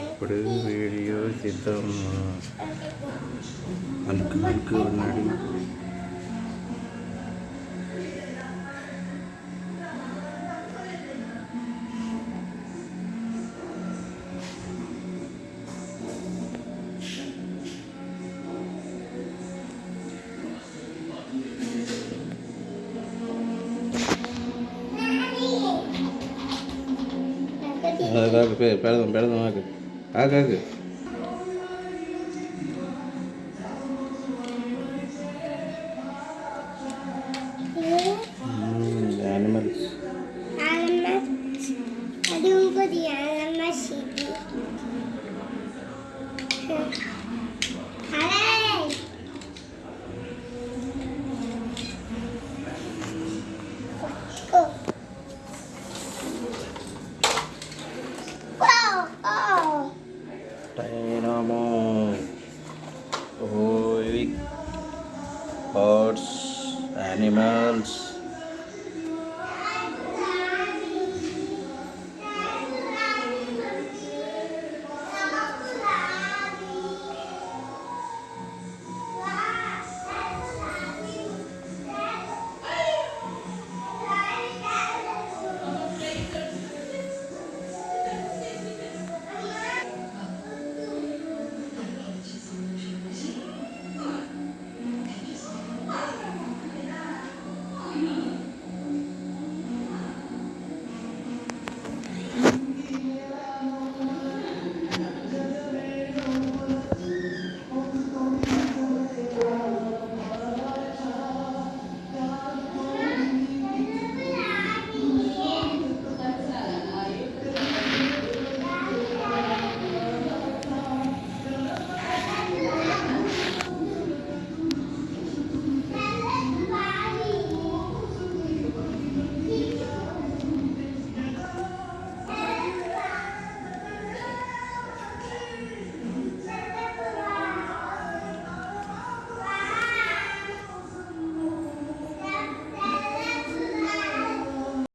ఇప్పుడు వీడియో చేద్దాం అలుకు అలుకు ఉన్నాడు அதுக்காக பே பேரதம் பேரதம் ஆக்கு ஆக்கு ஆக்கு ঠাকুরটায় নম ওই হর্স অ্যানিমালস